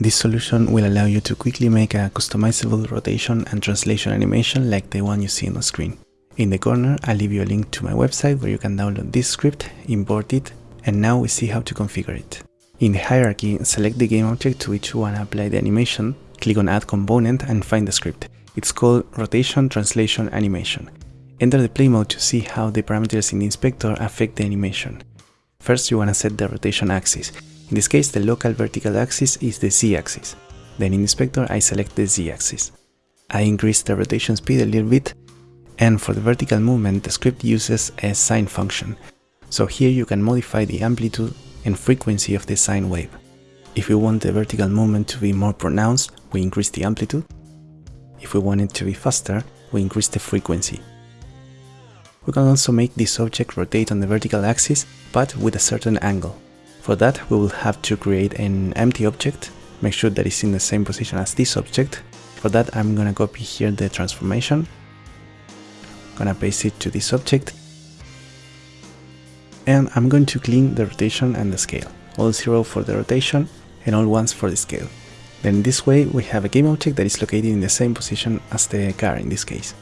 This solution will allow you to quickly make a customizable rotation and translation animation like the one you see on the screen. In the corner, I'll leave you a link to my website where you can download this script, import it, and now we see how to configure it. In the hierarchy, select the game object to which you want to apply the animation, click on add component and find the script. It's called rotation translation animation. Enter the play mode to see how the parameters in the inspector affect the animation. First you want to set the rotation axis. In this case the local vertical axis is the z-axis. Then in inspector I select the z-axis. I increase the rotation speed a little bit and for the vertical movement the script uses a sine function. So here you can modify the amplitude and frequency of the sine wave. If we want the vertical movement to be more pronounced, we increase the amplitude. If we want it to be faster, we increase the frequency. We can also make this object rotate on the vertical axis, but with a certain angle. For that, we will have to create an empty object, make sure that it's in the same position as this object. For that, I'm gonna copy here the transformation, gonna paste it to this object, and I'm going to clean the rotation and the scale, all 0 for the rotation and all 1s for the scale. Then this way we have a game object that is located in the same position as the car in this case.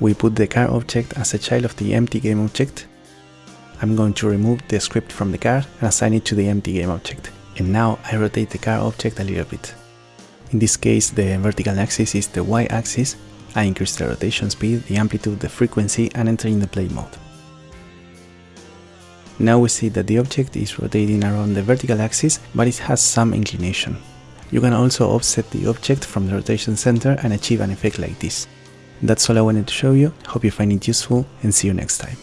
We put the car object as a child of the empty game object. I'm going to remove the script from the car and assign it to the empty game object. And now I rotate the car object a little bit. In this case the vertical axis is the y-axis, I increase the rotation speed, the amplitude, the frequency and enter in the play mode. Now we see that the object is rotating around the vertical axis, but it has some inclination. You can also offset the object from the rotation center and achieve an effect like this. That's all I wanted to show you, hope you find it useful and see you next time.